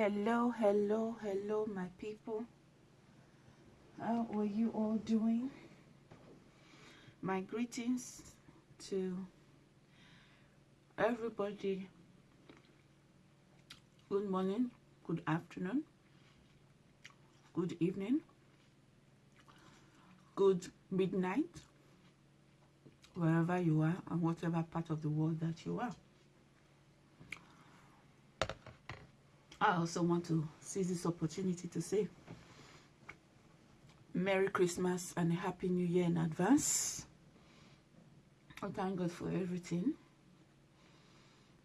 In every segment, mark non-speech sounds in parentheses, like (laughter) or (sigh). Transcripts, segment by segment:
Hello, hello, hello, my people. How are you all doing? My greetings to everybody. Good morning, good afternoon, good evening, good midnight, wherever you are and whatever part of the world that you are. I also want to seize this opportunity to say Merry Christmas and a Happy New Year in advance. I thank God for everything.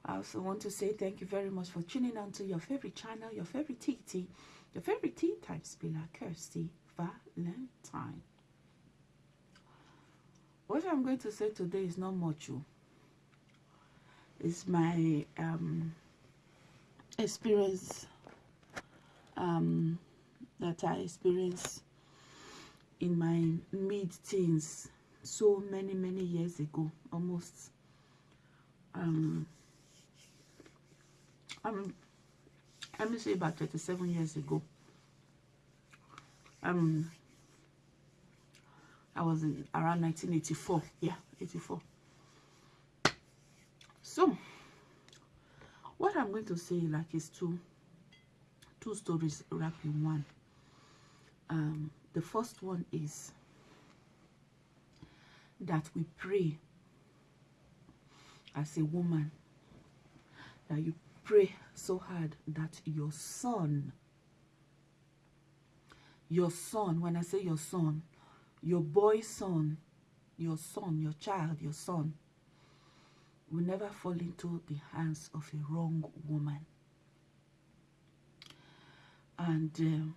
I also want to say thank you very much for tuning on to your favorite channel, your favorite TT, your favorite tea time spiller, Kirsty Valentine. What I'm going to say today is not much. Oh. It's my um, experience um, that I experienced in my mid-teens so many many years ago almost um I'm let me say about 37 years ago. Um I was in around 1984 yeah 84 so what I'm going to say like is two two stories wrapped in one. Um the first one is that we pray as a woman that you pray so hard that your son your son when I say your son your boy son your son your child your son will never fall into the hands of a wrong woman. And uh,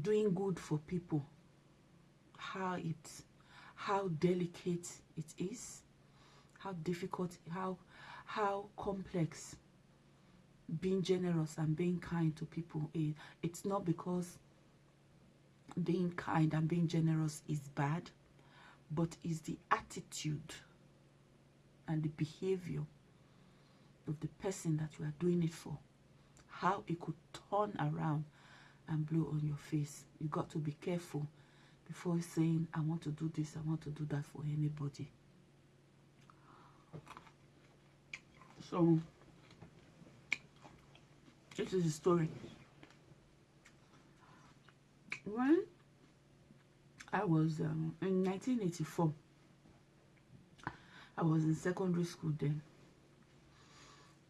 doing good for people, how it, how delicate it is, how difficult, how, how complex being generous and being kind to people is. It's not because being kind and being generous is bad but is the attitude and the behavior of the person that you are doing it for. How it could turn around and blow on your face. You got to be careful before saying, I want to do this, I want to do that for anybody. So, this is the story. When I was um, in 1984. I was in secondary school then.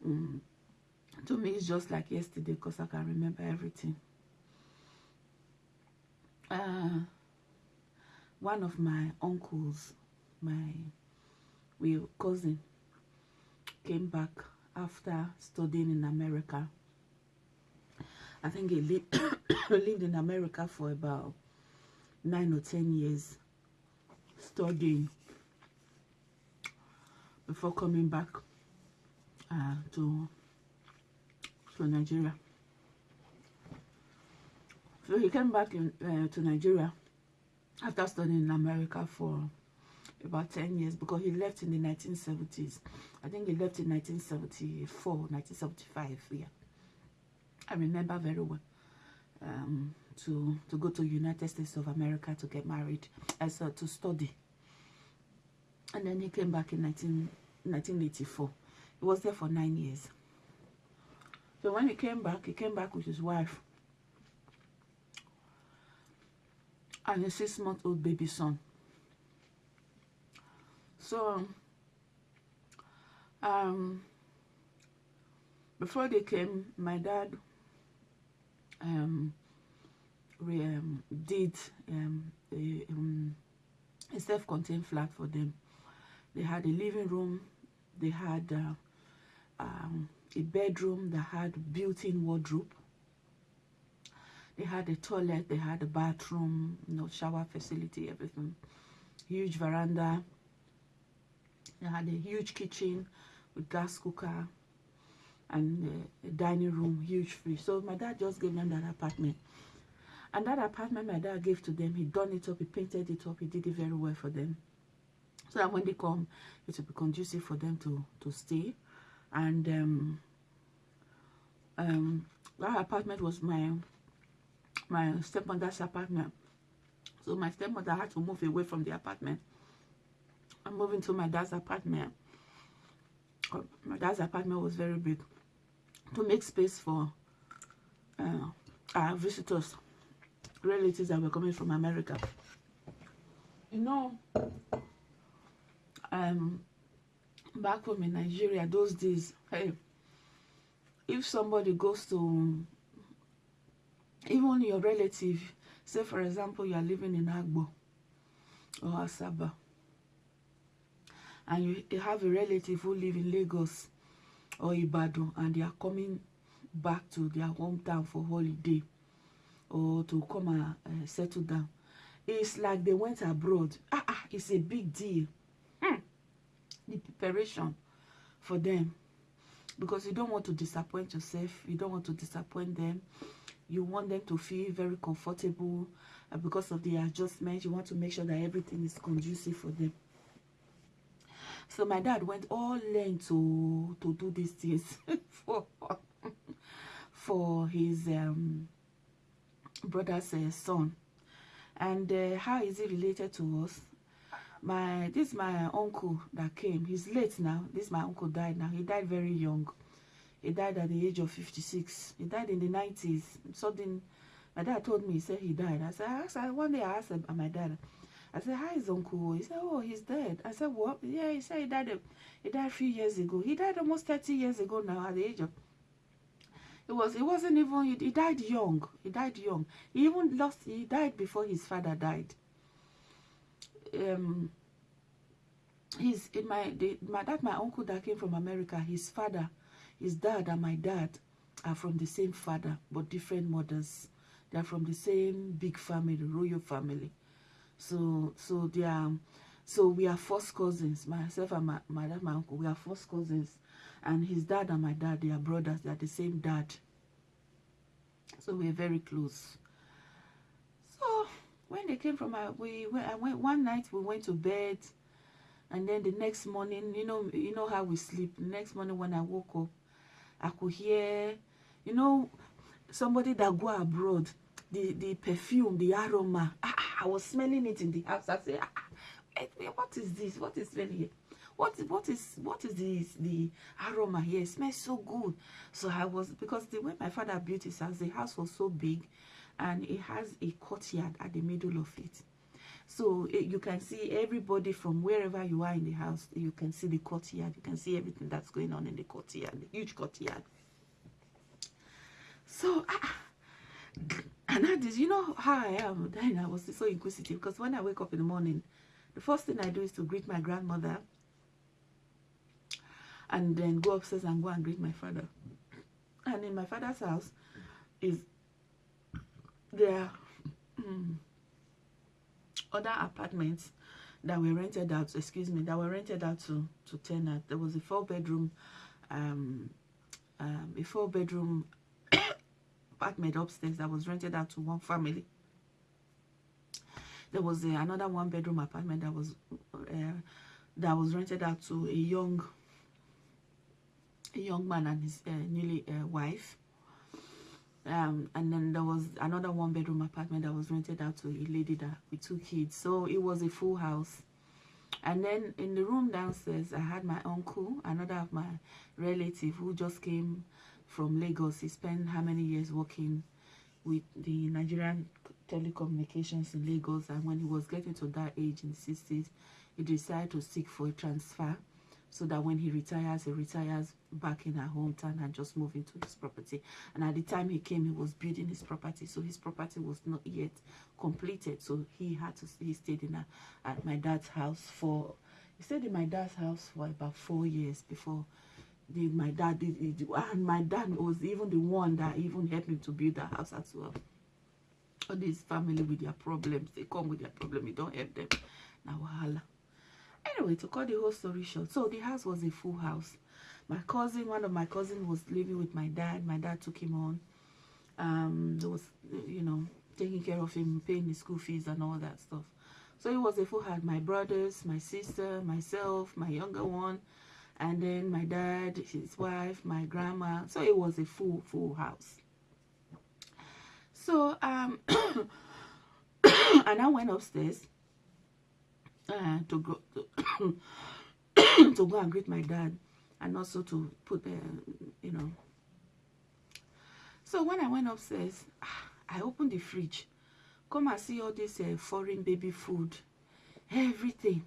Mm. To me, it's just like yesterday because I can remember everything. Uh, one of my uncles, my real cousin, came back after studying in America. I think he li (coughs) lived in America for about nine or ten years studying before coming back uh, to to Nigeria. So he came back in, uh, to Nigeria after studying in America for about 10 years because he left in the 1970s. I think he left in 1974, 1975, yeah. I remember very well. Um, to to go to United States of America to get married as uh, to study and then he came back in 19, 1984 he was there for nine years. So when he came back he came back with his wife and a six-month-old baby son. So um before they came my dad um um, did um, a, um, a self-contained flat for them. They had a living room, they had uh, um, a bedroom that had built-in wardrobe. They had a toilet, they had a bathroom, you know, shower facility, everything. Huge veranda. They had a huge kitchen with gas cooker and uh, a dining room, huge fridge. So my dad just gave them that apartment. And that apartment my dad gave to them, he done it up, he painted it up, he did it very well for them. So that when they come, it will be conducive for them to, to stay. And um, um, that apartment was my my stepmother's apartment. So my stepmother had to move away from the apartment. I'm moving to my dad's apartment. Uh, my dad's apartment was very big to make space for uh, our visitors, relatives that were coming from America. You know, um, back home in Nigeria, those days, hey, if somebody goes to even your relative, say for example, you are living in Agbo or Asaba, and you, have a relative who live in Lagos or Ibadan, and they are coming back to their hometown for holiday or to come and uh, settle down. It's like they went abroad. Ah, ah, it's a big deal. The preparation for them. Because you don't want to disappoint yourself. You don't want to disappoint them. You want them to feel very comfortable uh, because of the adjustment. You want to make sure that everything is conducive for them. So my dad went all length to to do these things (laughs) for for his um, brother's uh, son. And uh, how is it related to us my this is my uncle that came. He's late now. This my uncle died now. He died very young. He died at the age of 56 he died in the 90s something my dad told me he said he died. I said I asked, one day i asked my dad i said how is uncle? He said oh he's dead. I said what? Yeah he said he died he died a few years ago. He died almost 30 years ago now at the age of it was it wasn't even he, he died young. He died young. He even lost he died before his father died um his in my the, my that my uncle that came from America his father his dad and my dad are from the same father but different mothers. They are from the same big family royal family. So so they are so we are first cousins. Myself and my, my dad my uncle we are first cousins. And his dad and my dad they are brothers. They are the same dad. So we're very close when they came from our, we went, I went one night we went to bed and then the next morning you know you know how we sleep. The next morning when I woke up I could hear you know somebody that go abroad the the perfume the aroma. Ah, I was smelling it in the house. I say ah, wait, wait, what is this? What is smelling here? What what is what is the the aroma here? It smells so good. So I was because the way my father built his house the house was so big and it has a courtyard at the middle of it. So it, you can see everybody from wherever you are in the house you can see the courtyard. You can see everything that's going on in the courtyard the huge courtyard. So ah, and that is you know how i am then i was so inquisitive because when i wake up in the morning the first thing i do is to greet my grandmother and then go upstairs and go and greet my father. And in my father's house is there um, other apartments that were rented out, excuse me, that were rented out to, to tenant. There was a four bedroom, um, um, a four bedroom (coughs) apartment upstairs that was rented out to one family. There was a, another one bedroom apartment that was uh, that was rented out to a young a young man and his uh, newly uh, wife um, and then there was another one bedroom apartment that was rented out to a lady that with two kids. So it was a full house. And then in the room downstairs i had my uncle another of my relative who just came from lagos. He spent how many years working with the nigerian telecommunications in lagos. And when he was getting to that age in the 60s he decided to seek for a transfer so that when he retires, he retires back in her hometown and just move into his property. And at the time he came, he was building his property, so his property was not yet completed. So he had to he stayed in a, at my dad's house for he stayed in my dad's house for about four years before the, my dad did it. And my dad was even the one that even helped him to build the house as well. All this family with their problems, they come with their problem, you don't help them. Now, wahala anyway to cut the whole story short so the house was a full house. My cousin one of my cousins was living with my dad. My dad took him on. Um there was you know taking care of him paying his school fees and all that stuff. So it was a full house. My brothers my sister myself my younger one and then my dad, his wife, my grandma. So it was a full, full house. So um, (coughs) (coughs) and I went upstairs uh, to go to, (coughs) to go and greet my dad, and also to put, uh, you know. So when I went upstairs, I opened the fridge, come and see all this uh, foreign baby food, everything.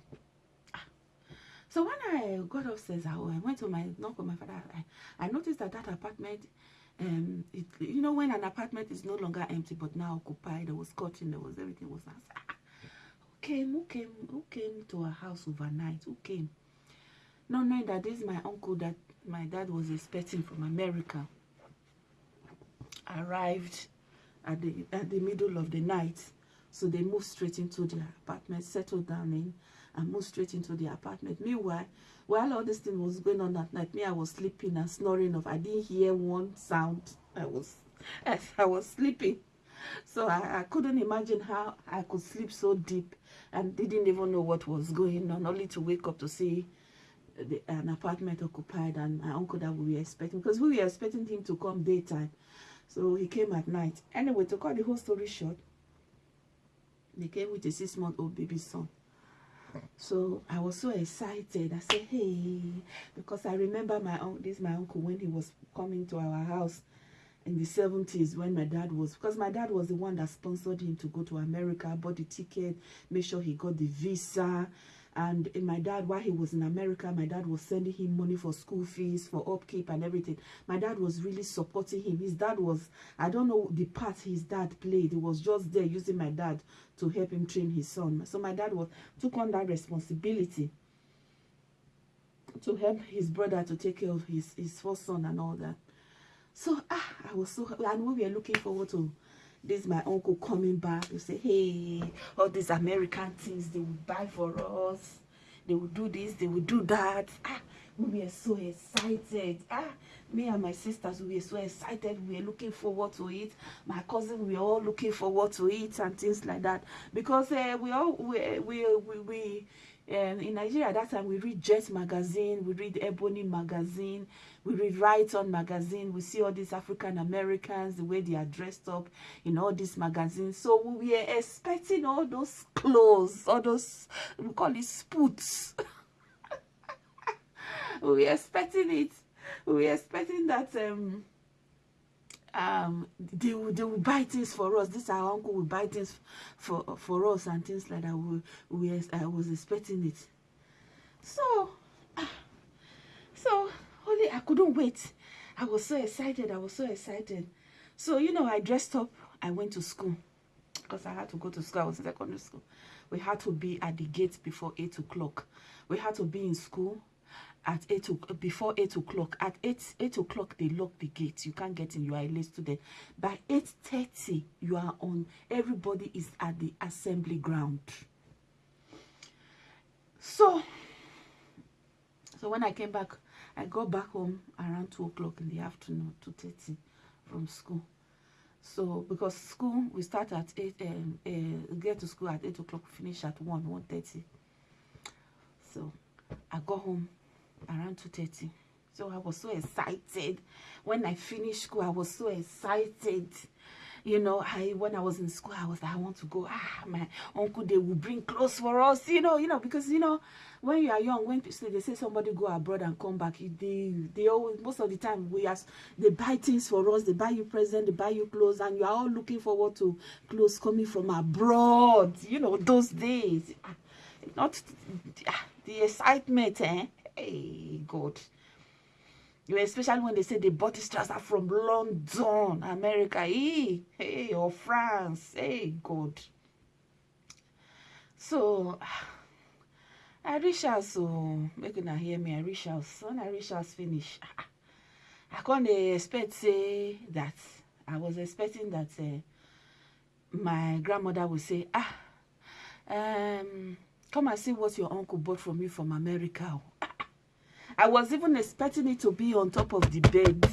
So when I got upstairs, I went to my knock on my father. I, I noticed that that apartment, um, it, you know, when an apartment is no longer empty but now occupied, there was curtain, there was everything was nice. Came? Who came? Who came to our house overnight? Who came? Not knowing that this is my uncle that my dad was expecting from America. Arrived at the at the middle of the night, so they moved straight into their apartment, settled down in and moved straight into the apartment. Meanwhile, while all this thing was going on that night, me, I was sleeping and snoring off. I didn't hear one sound. I was, (laughs) I was sleeping. (laughs) So I, I couldn't imagine how I could sleep so deep and didn't even know what was going on, only to wake up to see the, an apartment occupied and my uncle that we were expecting, because we were expecting him to come daytime. So he came at night. Anyway, to cut the whole story short, they came with a six-month-old baby son. So I was so excited. I said, hey, because I remember my this my uncle when he was coming to our house in the 70s when my dad was, because my dad was the one that sponsored him to go to America, bought the ticket, made sure he got the visa, and in my dad while he was in america my dad was sending him money for school fees for upkeep and everything. My dad was really supporting him. His dad was i don't know the part his dad played. He was just there using my dad to help him train his son. So my dad was took on that responsibility to help his brother to take care of his his first son and all that so ah i was so and we were looking forward to this is my uncle coming back to say hey all these american things they will buy for us. They will do this they will do that. Ah we were so excited. Ah me and my sisters we were so excited. We were looking forward to it. My cousin we were all looking forward to it and things like that. Because uh, we all we we we, we um, in Nigeria at that time we read Jet magazine, we read Ebony magazine, we read Right On magazine, we see all these African Americans, the way they are dressed up in all these magazines. So we were expecting all those clothes, all those, we call it spoots. (laughs) we were expecting it. We were expecting that um, um they will they will buy things for us this our uncle will buy things for for us and things like that we we i was expecting it so so only i couldn't wait. I was so excited i was so excited. So you know i dressed up i went to school. Because i had to go to school i was in secondary school. We had to be at the gate before eight o'clock. We had to be in school at 8 o'clock before 8 o'clock. At 8 8 o'clock they lock the gate. You can't get in you are a late student. By 8:30 you are on. Everybody is at the assembly ground. So so when i came back i got back home around 2 o'clock in the afternoon 2:30 from school. So because school we start at 8 um, uh, get to school at 8 o'clock finish at 1 1:30 so i got home around 2.30 so i was so excited. When i finished school i was so excited you know i when i was in school i was like, i want to go ah my uncle they will bring clothes for us you know you know because you know when you are young when so they say somebody go abroad and come back they they always most of the time we ask they buy things for us they buy you present they buy you clothes and you are all looking forward to clothes coming from abroad you know those days not the excitement eh Hey, God. Especially when they say they bought this trouser from London, America, hey, hey, or France. Hey, God. So, I reach out, so, make una hear me, I reach out. So, when I reach out finish, I can't expect say that, I was expecting that uh, my grandmother would say, ah, um, come and see what your uncle bought from you from America. I was even expecting it to be on top of the bed.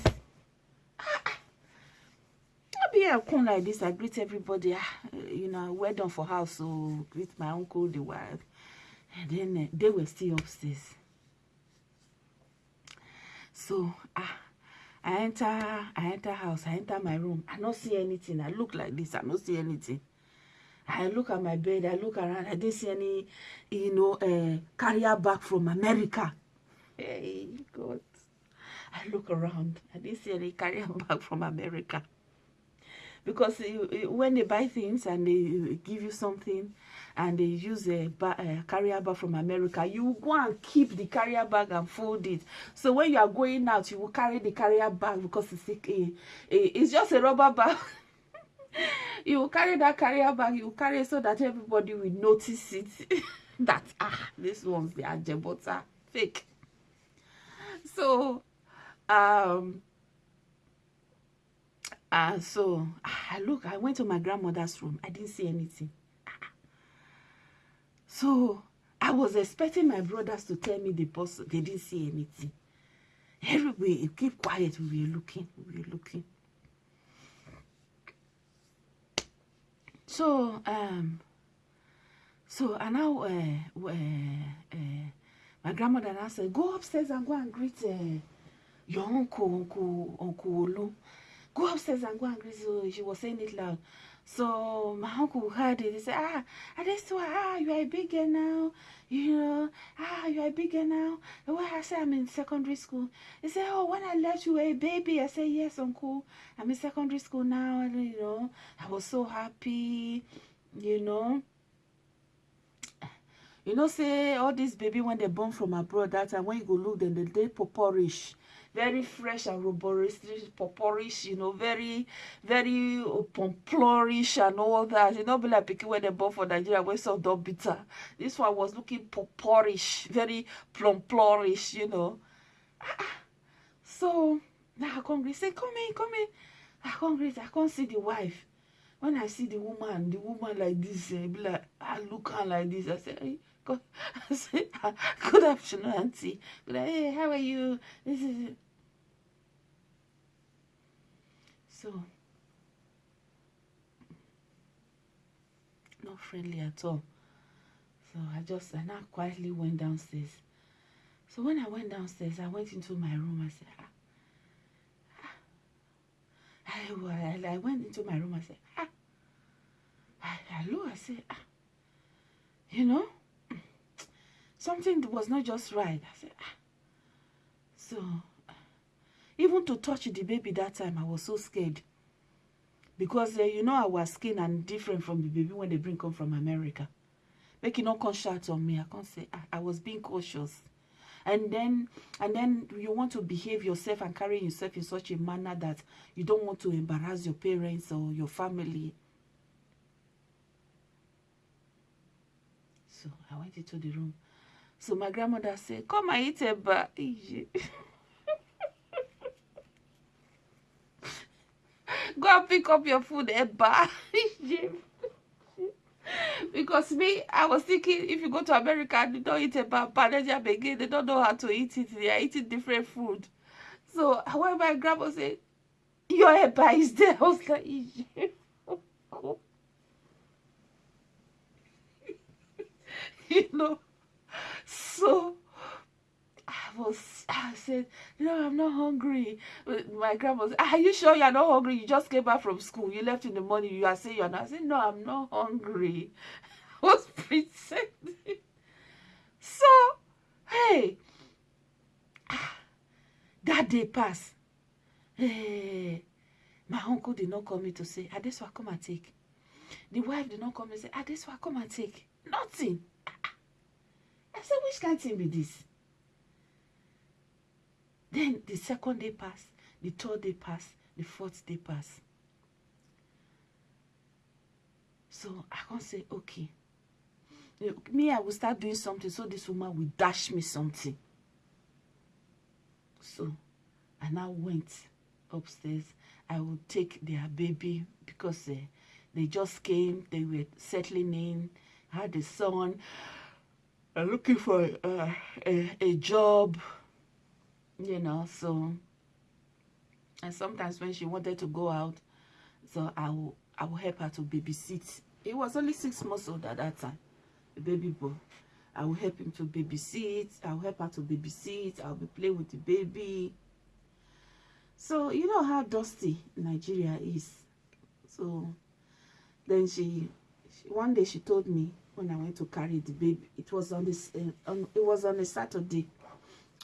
I'll be come like this. I greet everybody. Ah, you know, well done for house. So greet my uncle, the wife. And then uh, they were still upstairs. So ah, I enter, I enter house, I enter my room. I don't see anything. I look like this. I don't see anything. I look at my bed. I look around. I didn't see any, you know, uh, carrier bag from America. Hey, God. I look around. I didn't see any carrier bag from America. Because when they buy things and they give you something and they use a, a carrier bag from America, you go and keep the carrier bag and fold it. So when you are going out, you will carry the carrier bag because it's, a, a, it's just a rubber (laughs) bag. you will carry that carrier bag, you will carry it so that everybody will notice it. (laughs) that, ah, this one's the Ajebota fake. (laughs) So, um, uh, so I look, I went to my grandmother's room. I didn't see anything. So I was expecting my brothers to tell me the boss. They didn't see anything. Everybody keep quiet. We were looking. We were looking. So um, so and now uh, uh, uh, my grandmother now said, go upstairs and go and greet uh, your uncle, uncle, uncle Olu. Go upstairs and go and greet. So she was saying it loud. So my uncle heard it. He said, ah, Adesuwa, ah, you are a big girl now. You know, ah, you are a big girl now. And when I said I'm in secondary school, he said, oh, when I left you a baby. I said, yes, uncle. I'm in secondary school now. And, you know, I was so happy, you know. You know, say all these baby when they born from abroad, that time when you go look, then they purplish very fresh and robust, purplish, you know, very, very pomplorish and all that. You know, be like picking when they born for Nigeria, when some dog bitter. This one was looking purplish, very plumplorish, you know. (laughs) So now I come say, come in, come in. I come greet, I can't see the wife. When I see the woman, the woman like this, eh, be like, I look her like this. I say, hey, Say, (laughs) good afternoon, auntie. Good, hey, how are you? This (laughs) is So, not friendly at all. So I just, I now quietly went downstairs. So when I went downstairs, I went into my room. I said, ah. ah. I, I, I went into my room. I said, ah. I. I said, ah. You know, something was not just right. I said, ah. So Even to touch the baby that time, I was so scared. Because uh, you know our skin and different from the baby when they bring come from America. Make it not come shout on me. I can't say I, I was being cautious. And then and then you want to behave yourself and carry yourself in such a manner that you don't want to embarrass your parents or your family. So I went into the room. So my grandmother said, Come and eat a bar. (laughs) Go and pick up your food, Eba. because me, I was thinking if you go to America and you don't eat Eba, Panajam again, they don't know how to eat it. They are eating different food. So when my grandma said, your Eba is there, I was like, (laughs) you know, so I was, I said, no, I'm not hungry. My grandma said, are you sure you're not hungry? You just came back from school. You left in the morning. You are saying you're not. I said, no, I'm not hungry. (laughs) I was pretending. So, hey, that day passed. Hey, my uncle did not call me to say, Adeswa, come and take. The wife did not come and say, Adeswa, come and take. Nothing. I said, which kind thing be this? Then the second day passed, the third day passed, the fourth day passed. So I can say, okay. Me, I will start doing something so this woman will dash me something. So I now went upstairs. I will take their baby because uh, they just came. They were settling in, had a son, uh, looking for uh, a, a job you know so and sometimes when she wanted to go out so i will i will help her to babysit. He was only six months old at that time the baby boy. I will help him to babysit i will help her to babysit i'll be playing with the baby. So you know how dusty Nigeria is. So then she, she one day she told me when I went to carry the baby. It was on this. Uh, on, it was on a Saturday.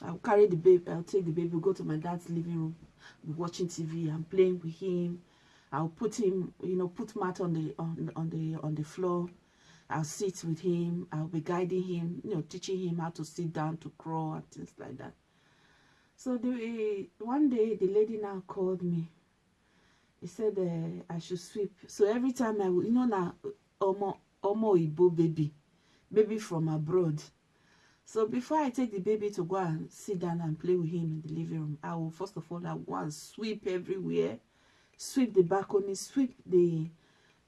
I'll carry the baby. I'll take the baby. Go to my dad's living room, watching TV. I'm playing with him. I'll put him, you know, put mat on the on on the on the floor. I'll sit with him. I'll be guiding him, you know, teaching him how to sit down, to crawl, and things like that. So the one day the lady now called me. He said uh, I should sweep. So every time I, you know, now Omo Omo Ibo baby, baby from abroad. So before I take the baby to go and sit down and play with him in the living room, I will first of all I go sweep everywhere, sweep the balcony, sweep the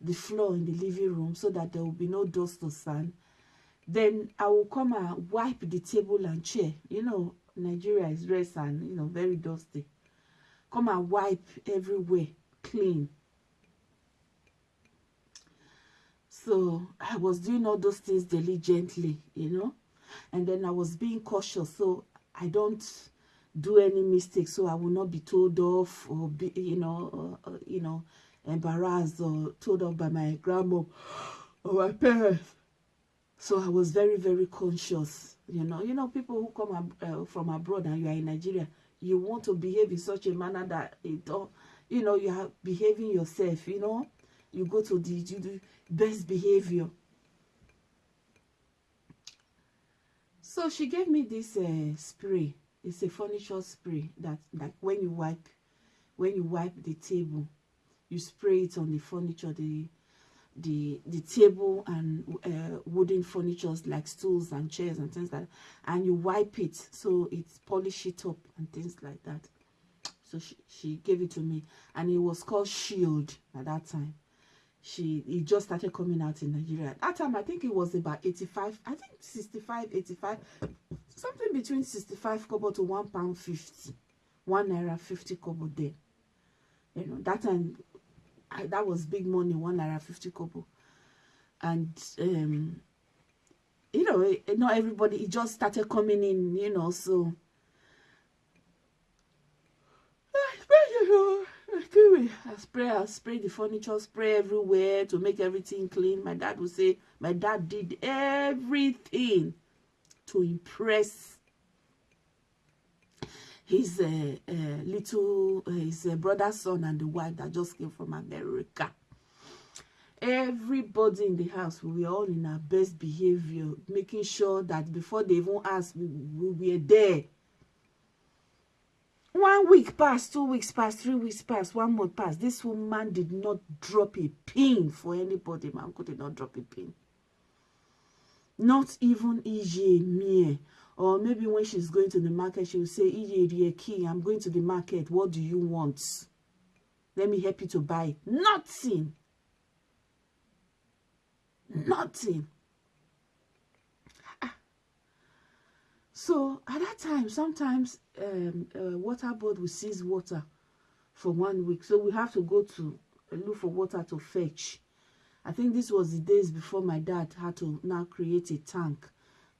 the floor in the living room so that there will be no dust or sand. Then I will come and wipe the table and chair. You know, Nigeria is red and you know very dusty. Come and wipe everywhere clean. So I was doing all those things diligently, you know, and then I was being cautious so I don't do any mistakes so I will not be told off or be, you know, uh, uh, you know, embarrassed or told off by my grandma or my parents. So I was very, very conscious You know, you know, people who come ab uh, from abroad and you are in Nigeria, you want to behave in such a manner that it don't, you know, you are behaving yourself, you know. You go to the do best behavior. So she gave me this uh, spray. It's a furniture spray that like when you wipe when you wipe the table, you spray it on the furniture, the the the table and uh, wooden furnitures like stools and chairs and things like that and you wipe it so it polish it up and things like that so she, she gave it to me and it was called shield at that time she it just started coming out in nigeria at that time i think it was about 85 i think 65 85 something between 65 kobo to one pound 50 one naira 50 kobo there you know that time I, that was big money, one naira fifty kobo, and um, you know, eh, not everybody. It just started coming in, you know. So I spray, I spray the furniture, spray everywhere to make everything clean. My dad would say, my dad did everything to impress his uh, uh, little uh, his uh, brother's son and the wife that just came from America. Everybody in the house, we were all in our best behavior, making sure that before they even asked, we, we were there. One week passed, two weeks passed, three weeks passed, one month passed. This woman did not drop a pin for anybody. My uncle did not drop a pin. Not even EJ Mie or maybe when she's going to the market, she will say, Iyerieki, I'm going to the market. What do you want? Let me help you to buy. Nothing. Nothing. So at that time, sometimes um, uh, water board will seize water for one week. So we have to go to look for water to fetch. I think this was the days before my dad had to now create a tank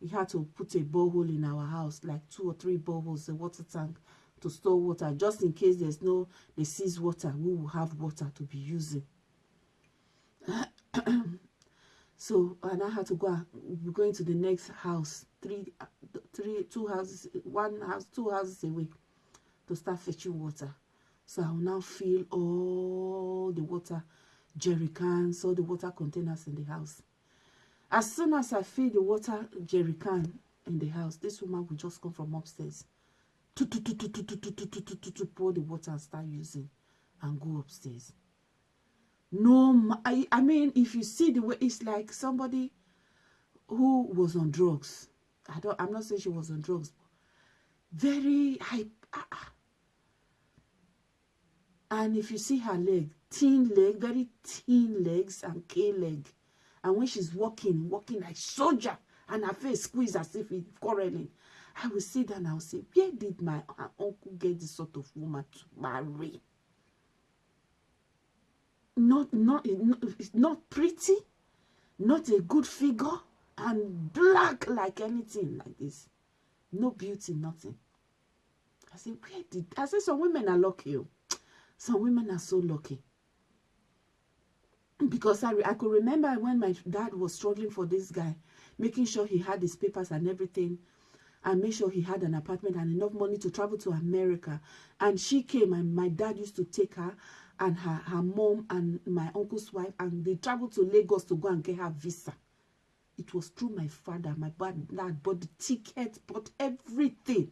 we had to put a borehole in our house, like two or three boreholes, a water tank to store water, just in case there's no, they seize water, we will have water to be using. (clears throat) so, and I had to go, we're going to the next house, three, three, two houses, one house, two houses away to start fetching water. So I will now fill all the water jerry cans, all the water containers in the house. As soon as I fill the water jerry can in the house, this woman will just come from upstairs. To, to, to, to, to, to, to, to, to, to, to, to pour the water and start using and go upstairs. No, I, I mean, if you see the way, it's like somebody who was on drugs. I don't, I'm not saying she was on drugs. Very high. And if you see her leg, thin leg, very thin legs and K leg. And when she's walking, walking like soldier, and her face squeezed as if it's quarreling, I will sit down and I will say, where did my uncle get this sort of woman to marry? Not, not, not pretty, not a good figure, and black like anything like this. No beauty, nothing. I said, where did I said some women are lucky. oh. Some women are so lucky. Because I, I could remember when my dad was struggling for this guy, making sure he had his papers and everything, and make sure he had an apartment and enough money to travel to America. And she came, and my dad used to take her and her, her mom and my uncle's wife, and they traveled to Lagos to go and get her visa. It was through my father, my bad dad bought the ticket, bought everything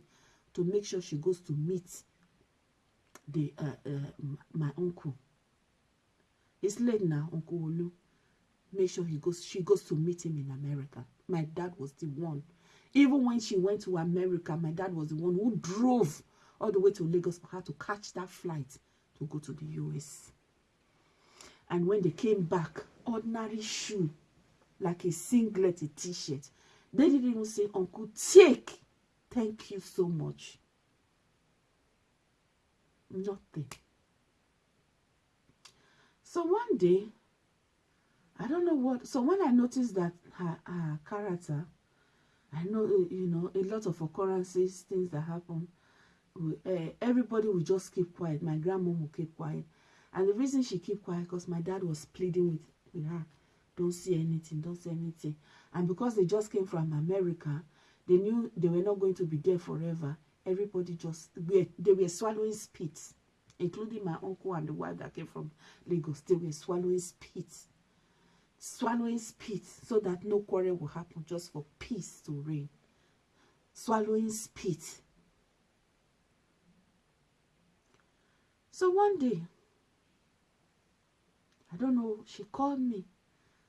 to make sure she goes to meet the uh, uh, my uncle. It's late now, Uncle Olu. Make sure he goes. She goes to meet him in America. My dad was the one. Even when she went to America, my dad was the one who drove all the way to Lagos for her to catch that flight to go to the US. And when they came back, ordinary shoe, like a singlet, a t-shirt. They didn't even say, Uncle, take. Thank you so much. Nothing. So one day, I don't know what. So when I noticed that her, her character, I know you know a lot of occurrences, things that happen. uh, everybody will just keep quiet. My grandma will keep quiet, and the reason she keep quiet because my dad was pleading with with her, don't say anything, don't say anything, and because they just came from America, they knew they were not going to be there forever. Everybody just they were swallowing spit, including my uncle and the wife that came from Lagos. They were swallowing spit swallowing spit so that no quarrel will happen just for peace to reign swallowing spit so one day i don't know she called me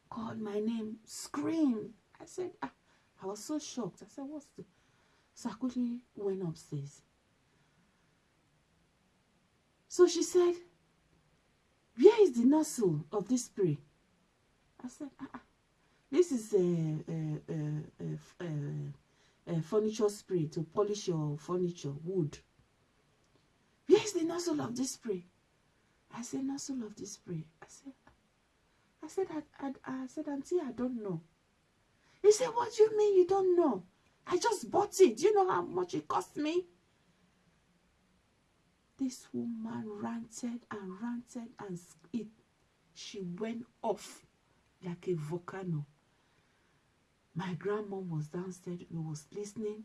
called my name screamed i said ah, i was so shocked i said what's the so i quickly went upstairs so she said where is the nozzle of this spray I said, ah, ah. this is a, a, a, a, furniture spray to polish your furniture, wood. Where is the nozzle of this spray? I said, nozzle of this spray. I said, I said, I, I, I said, Auntie, I don't know. He said, what do you mean you don't know? I just bought it. Do you know how much it cost me? This woman ranted and ranted and it, she went off like a volcano. My grandma was downstairs, we was listening.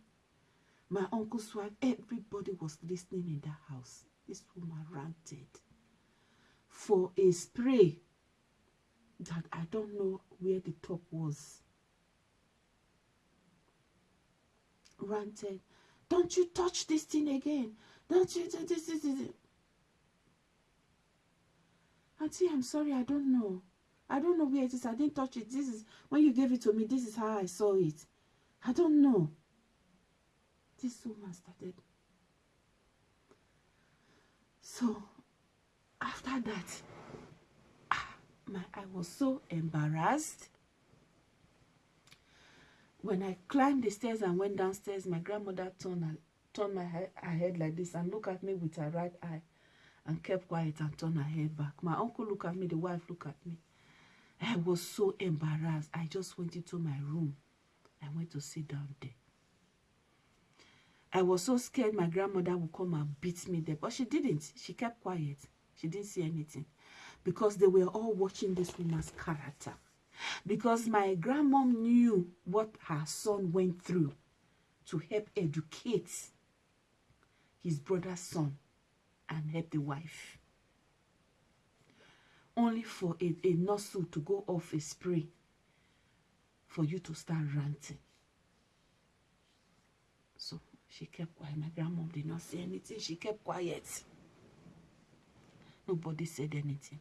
My uncle's wife, everybody was listening in that house. This woman ranted for a spray that I don't know where the top was. Ranted, don't you touch this thing again. Don't you this, this, this. Auntie, I'm sorry, I don't know. I don't know where it is. I didn't touch it. This is when you gave it to me. This is how I saw it. I don't know. This woman started. So after that, my I was so embarrassed. When I climbed the stairs and went downstairs, my grandmother turned turned my head, her head like this and looked at me with her right eye and kept quiet and turned her head back. My uncle looked at me, the wife looked at me. I was so embarrassed. I just went into my room. I went to sit down there. I was so scared my grandmother would come and beat me there, but she didn't. She kept quiet. She didn't see anything because they were all watching this woman's character. Because my grandmom knew what her son went through to help educate his brother's son and help the wife only for a, a nozzle to go off a spray for you to start ranting. So she kept quiet. My grandmom did not say anything. She kept quiet. Nobody said anything.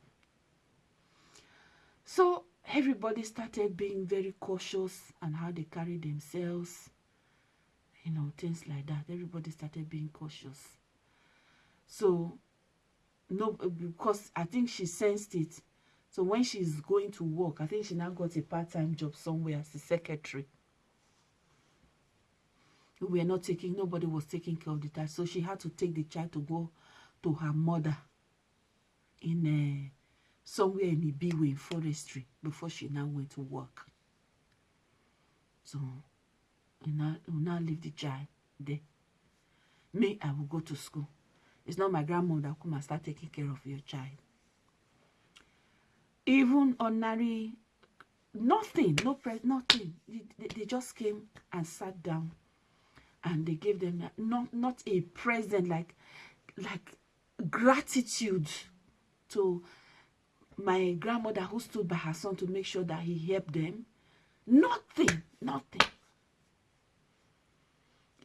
So everybody started being very cautious and how they carry themselves. You know, things like that. Everybody started being cautious. So no because I think she sensed it. So when she's going to work, I think she now got a part-time job somewhere as a secretary. We were not taking, nobody was taking care of the child. So she had to take the child to go to her mother in uh, somewhere in Ibiwe in forestry before she now went to work. So we now, now leave the child there. me i will go to school it's not my grandmother come and start taking care of your child even ordinary nothing no press nothing they, they just came and sat down and they gave them not not a present like like gratitude to my grandmother who stood by her son to make sure that he helped them. Nothing nothing.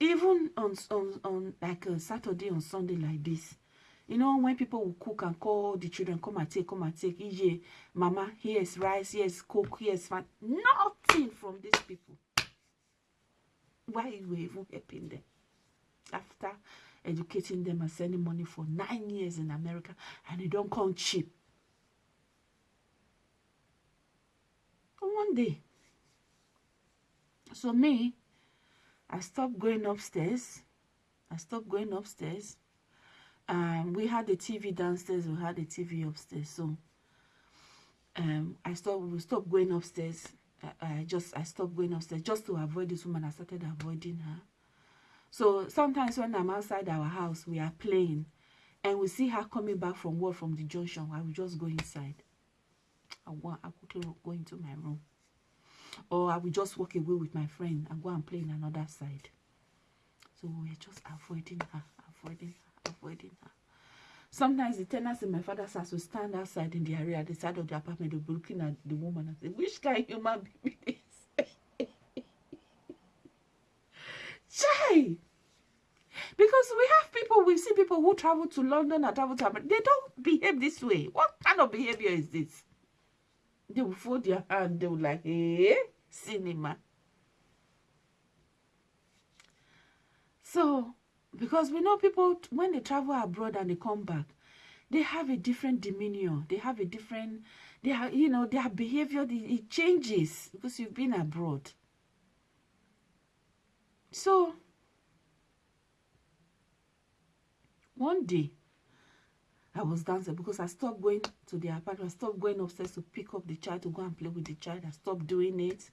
Even on on on like a saturday on sunday like this you know when people will cook and call the children come and take come and take ije mama here's rice here's coke here's fat nothing from these people. Why you even helping them? After educating them and sending money for nine years in america and they don't come cheap one day so me i stopped going upstairs i stopped going upstairs um, we had the TV downstairs, we had the TV upstairs. So um, I stopped, we stopped going upstairs. I, I just, I stopped going upstairs just to avoid this woman. I started avoiding her. So sometimes when I'm outside our house, we are playing and we see her coming back from work from the junction. I will just go inside. I want, I quickly go into my room. Or I will just walk away with my friend and go and play in another side. So we're just avoiding her, avoiding her avoiding her. Sometimes the tenants in my father's house will stand outside in the area the side of the apartment, they'll be looking at the woman and say, Which kind of human being is (laughs) Chai! Because we have people, we see people who travel to London and travel to America, they don't behave this way. What kind of behavior is this? They will fold their hand, they will like, eh, cinema. So because we know people when they travel abroad and they come back they have a different demeanor they have a different they have you know their behavior it changes because you've been abroad so one day I was dancing because I stopped going to the apartment. I stopped going upstairs to pick up the child to go and play with the child. I stopped doing it.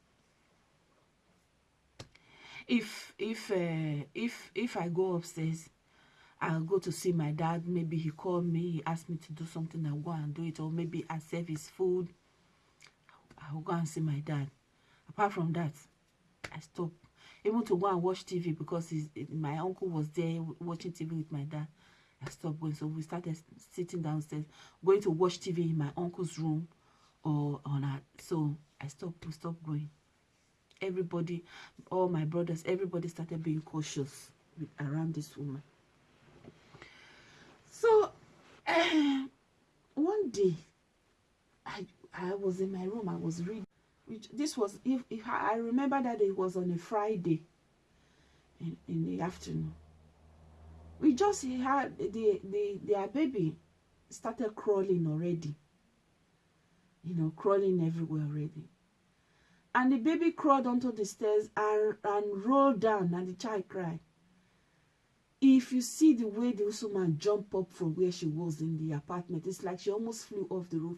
If if uh, if if i go upstairs i'll go to see my dad. Maybe he called me he asked me to do something i'll go and do it. Or maybe i serve his food. I'll go and see my dad. Apart from that i stop even to go and watch tv because my uncle was there watching tv with my dad i stopped going so we started sitting downstairs going to watch tv in my uncle's room or on that so i stopped stopped going everybody, all my brothers, everybody started being cautious with, around this woman. So, uh, one day, I I was in my room. I was reading. Which this was if, if I remember that it was on a Friday in, in the afternoon. We just had the the their baby started crawling already. You know, crawling everywhere already. And the baby crawled onto the stairs and, and rolled down and the child cried. If you see the way the woman jumped up from where she was in the apartment, it's like she almost flew off the roof.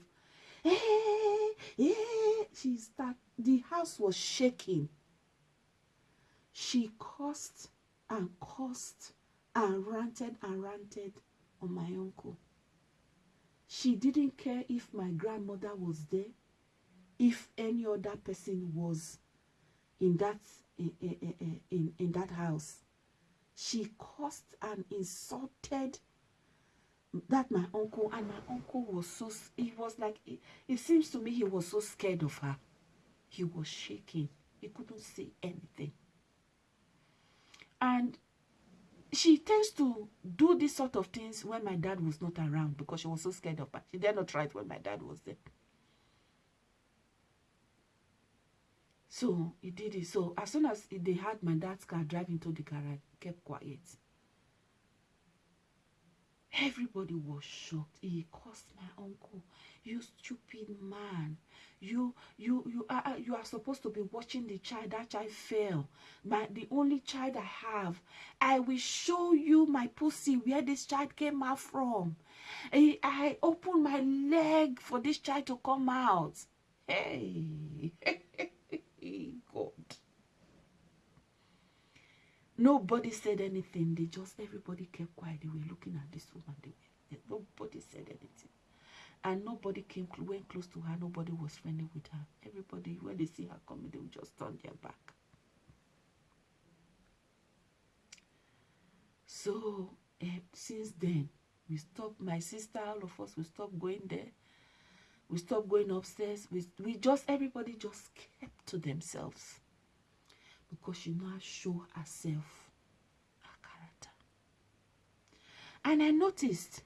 Hey, hey, she start, the house was shaking. She cursed and cursed and ranted and ranted on my uncle. She didn't care if my grandmother was there if any other person was in that in, in, in, that house. She cursed and insulted that my uncle and my uncle was so he was like it, it seems to me he was so scared of her. He was shaking. He couldn't say anything. And she tends to do this sort of things when my dad was not around because she was so scared of her she did not try it when my dad was there So he did it. So as soon as they had my dad's car driving to the garage, kept quiet. Everybody was shocked. He cursed my uncle. You stupid man. You you you are you are supposed to be watching the child. That child fell. My the only child I have. I will show you my pussy where this child came out from. I, I opened my leg for this child to come out. Hey. (laughs) Nobody said anything. They just, everybody kept quiet. They were looking at this woman. They nobody said anything. And nobody came, went close to her. Nobody was friendly with her. Everybody, when they see her coming, they will just turn their back. So, uh, since then, we stopped, my sister, all of us, we stopped going there. We stopped going upstairs. We, we just, everybody just kept to themselves because she now show herself, her character. And I noticed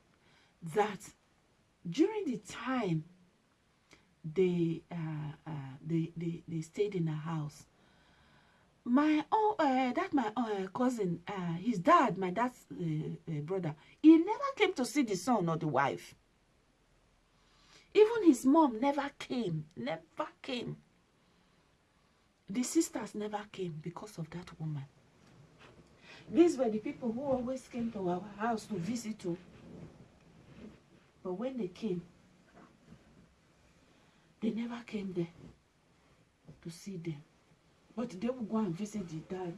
that during the time they uh, uh, they, they they stayed in a house, my oh uh, that my uh, cousin, uh, his dad, my dad's uh, brother, he never came to see the son or the wife. Even his mom never came, never came. The sisters never came because of that woman. These were the people who always came to our house to visit too. But when they came, they never came there to see them. But they would go and visit the dad.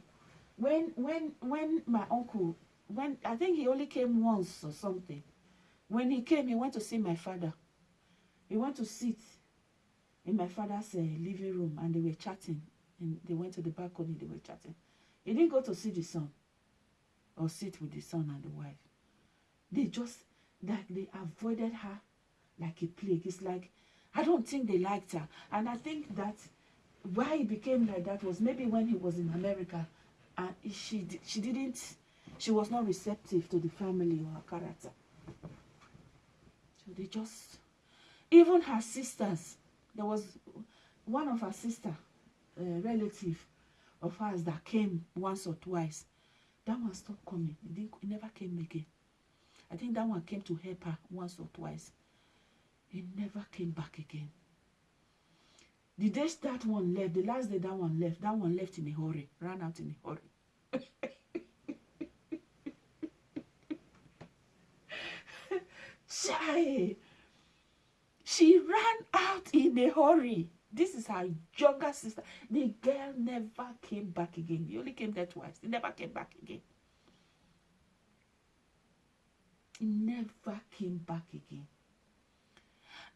When when when my uncle, when I think he only came once or something. When he came, he went to see my father. He went to sit in my father's uh, living room and they were chatting and they went to the balcony, they were chatting. He didn't go to see the son or sit with the son and the wife. They just, like, they avoided her like a plague. It's like, I don't think they liked her. And I think that why he became like that was maybe when he was in America and she, she didn't, she was not receptive to the family or her character. So they just, even her sisters, there was one of her sister uh, relative of ours that came once or twice. That one stopped coming. It, didn't, never came again. I think that one came to help her once or twice. It never came back again. The day that one left, the last day that one left, that one left in a hurry, ran out in a hurry. Chai! She ran out in a hurry. This is her younger sister. The girl never came back again. He only came there twice. He never came back again. He never came back again.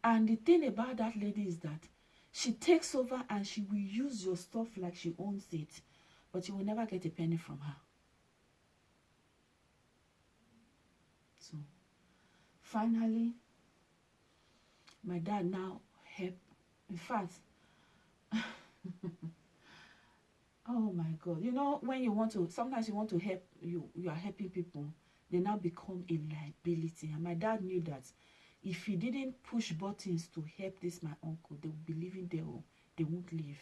And the thing about that lady is that she takes over and she will use your stuff like she owns it. But you will never get a penny from her. So, finally, my dad now helped. In fact, (laughs) oh my god you know when you want to sometimes you want to help you you are helping people they now become a liability. And my dad knew that if he didn't push buttons to help this my uncle they would be leaving there or they won't leave.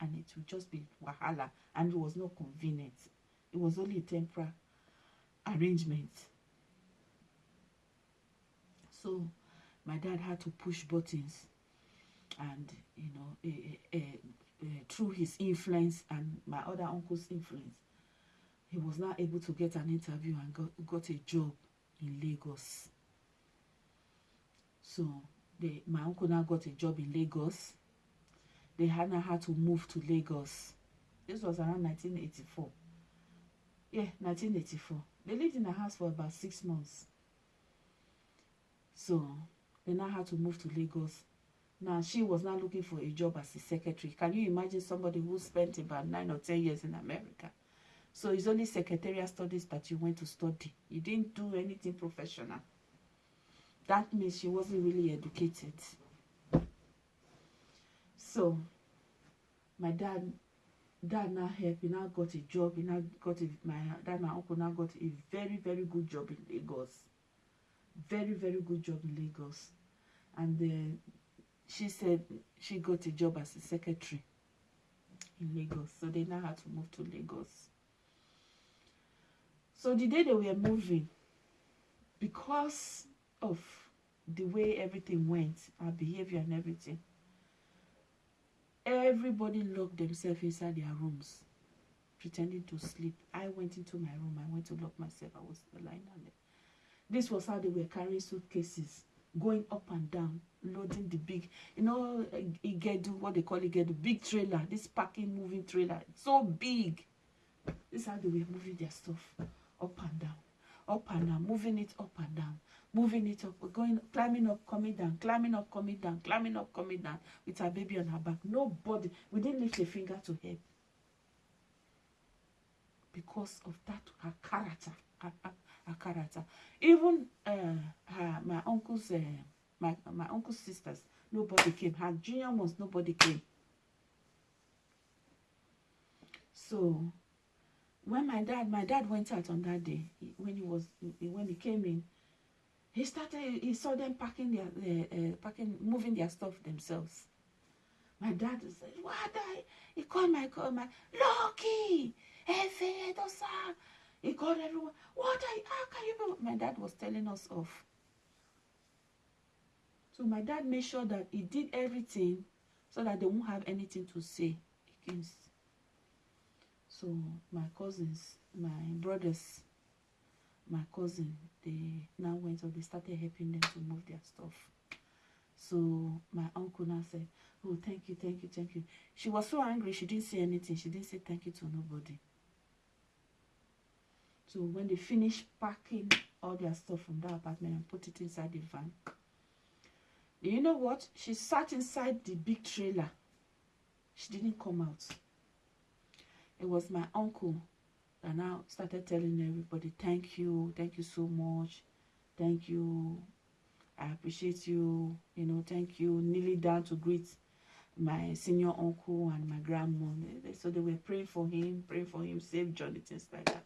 And it would just be wahala. And it was not convenient. It was only a temporary arrangement. So my dad had to push buttons and you know uh, uh, uh, through his influence and my other uncle's influence he was not able to get an interview and got, got a job in Lagos. So they, my uncle now got a job in Lagos. They had now had to move to Lagos. This was around 1984 yeah 1984 they lived in a house for about six months. So they now had to move to Lagos. Now, she was not looking for a job as a secretary. Can you imagine somebody who spent about nine or ten years in America? So it's only secretarial studies that you went to study. You didn't do anything professional. That means she wasn't really educated. So, my dad, dad now helped. He now got a job. He now got a, my dad, my uncle now got a very, very good job in Lagos. Very, very good job in Lagos. And she said she got a job as a secretary in Lagos. So they now had to move to Lagos. So the day they were moving, because of the way everything went, our behavior and everything, everybody locked themselves inside their rooms, pretending to sleep. I went into my room. I went to lock myself. I was lying down there. This was how they were carrying suitcases going up and down, loading the big, you know, Igedu, what they call Igedu, big trailer, this packing moving trailer, so big. This is how they were moving their stuff up and down, up and down, moving it up and down, moving it up, going, climbing up, coming down, climbing up, coming down, climbing up, coming down with her baby on her back. Nobody, we didn't lift a finger to help because of that her character, her, her, her character. Even uh, her, my uncle's, uh, my my uncle's sisters, nobody came. Her junior ones, nobody came. So when my dad, my dad went out on that day when he was when he came in he started he saw them packing their uh, uh, packing moving their stuff themselves. My dad said what? I, he called my call my lucky he called everyone what are you, how can you be my dad was telling us off. So my dad made sure that he did everything so that they won't have anything to say against so my cousins my brothers my cousin they now went up they started helping them to move their stuff. So my uncle now said oh thank you thank you thank you. She was so angry she didn't say anything. She didn't say thank you to nobody. So when they finished packing all their stuff from that apartment and put it inside the van you know what? She sat inside the big trailer. She didn't come out it was my uncle and now started telling everybody, thank you, thank you so much, thank you, I appreciate you, you know, thank you, kneeling down to greet my senior uncle and my grandma. So they were praying for him, praying for him, save Johnny, things like that.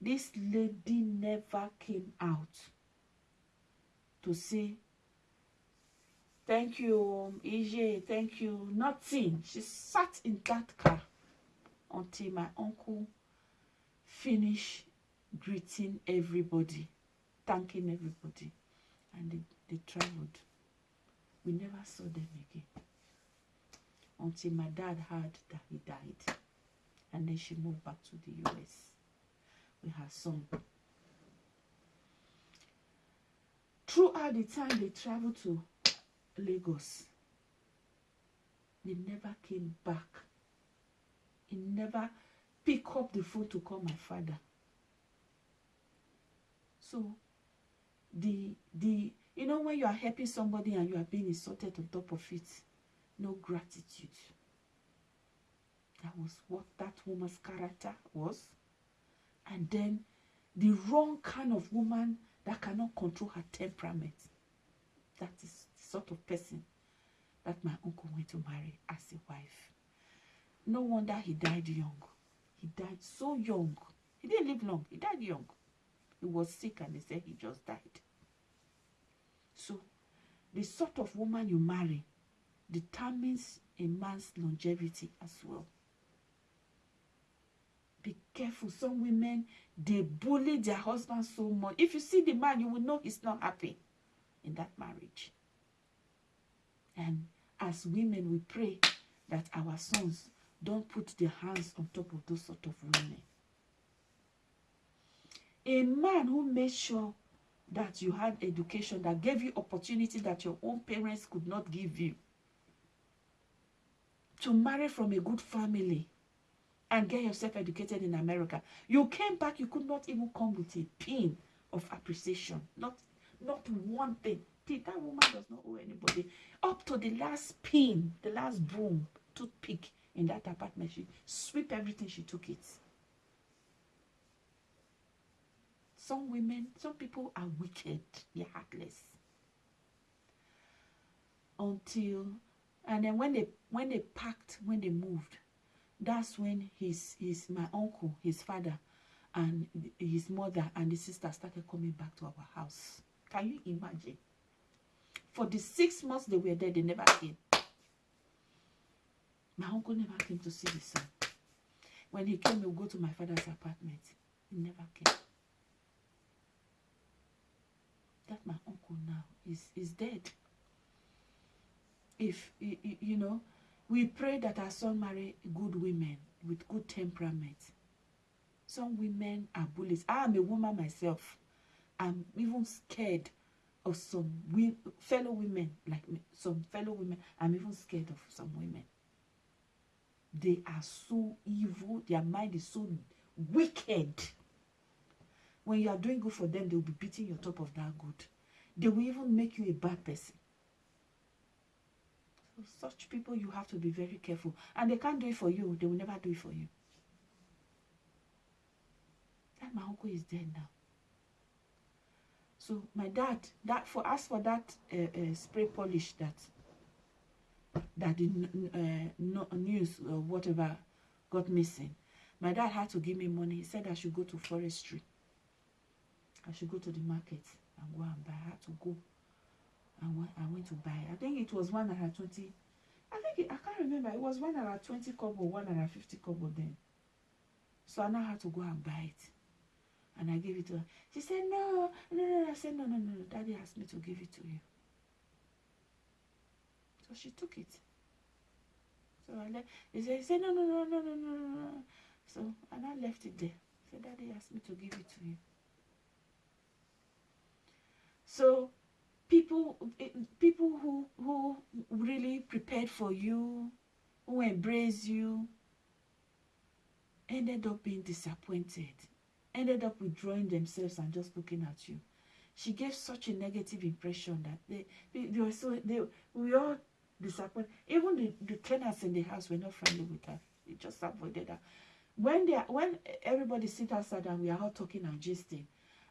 This lady never came out to say, thank you, EJ, thank you, nothing. She sat in that car until my uncle finished greeting everybody, thanking everybody, and they, they traveled. We never saw them again until my dad heard that he died. And then she moved back to the US with her son. Throughout the time they traveled to Lagos, they never came back he never pick up the phone to call my father. So the the you know when you are helping somebody and you are being insulted on top of it, no gratitude. That was what that woman's character was. And then the wrong kind of woman that cannot control her temperament. That is the sort of person that my uncle went to marry as a wife. No wonder he died young. He died so young. He didn't live long. He died young. He was sick and they said he just died. So, the sort of woman you marry determines a man's longevity as well. Be careful. Some women, they bully their husband so much. If you see the man, you will know he's not happy in that marriage. And as women, we pray that our sons Don't put their hands on top of those sort of women. A man who made sure that you had education, that gave you opportunity that your own parents could not give you. To marry from a good family and get yourself educated in America. You came back, you could not even come with a pin of appreciation. Not, not one thing. That woman does not owe anybody. Up to the last pin, the last broom, toothpick, in that apartment. She sweep everything, she took it. Some women, some people are wicked, they're heartless. Until and then when they when they packed, when they moved, that's when his his my uncle, his father, and his mother and his sister started coming back to our house. Can you imagine? For the six months they were there, they never came. My uncle never came to see the son. When he came, he would go to my father's apartment. He never came. That my uncle now is, is dead. If, you know, we pray that our son marry good women with good temperament. Some women are bullies. I am a woman myself. I'm even scared of some fellow women, like me, some fellow women. I'm even scared of some women they are so evil. Their mind is so wicked. When you are doing good for them, they will be beating your top of that good. They will even make you a bad person. So such people, you have to be very careful. And they can't do it for you. They will never do it for you. That my uncle is dead now. So my dad, that for us for that uh, uh, spray polish that that the uh, no, news or whatever got missing, my dad had to give me money. He said I should go to forestry. I should go to the market and go and buy. I had to go. And went, I went to buy. I think it was one hundred twenty. I think it, I can't remember. It was one hundred twenty kobo, one hundred fifty kobo then. So I now had to go and buy it. And I gave it to her. She said, no, no, no. I said, no, no, no. Daddy asked me to give it to you. So she took it. So I left. He said, he said, no, no, no, no, no, no, no. So and I left it there. Said, Daddy asked me to give it to you. So people, eh, people who who really prepared for you, who embrace you, ended up being disappointed, ended up withdrawing themselves and just looking at you. She gave such a negative impression that they, they were so they we all disappointed. Even the, the tenants in the house were not friendly with her. They just avoided her. When they when everybody sit outside and we are all talking and gisting,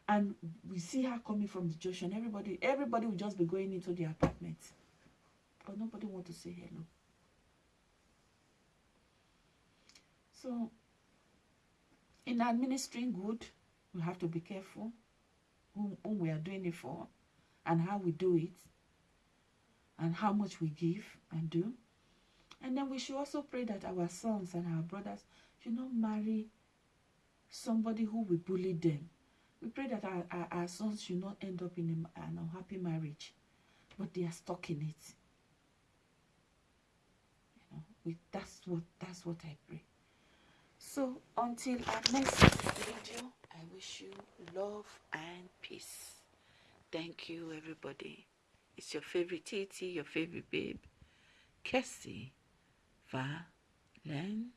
and we see her coming from the junction, everybody everybody will just be going into the apartment. But nobody want to say hello. So in administering good, we have to be careful who, who we are doing it for and how we do it and how much we give and do. And then we should also pray that our sons and our brothers should not marry somebody who will bully them. We pray that our, our, our sons should not end up in a, an unhappy marriage, but they are stuck in it. You know, we, that's what that's what I pray. So until our next video, I wish you love and peace. Thank you, everybody. It's your favorite Titi, your favorite babe, Kessie Valentine.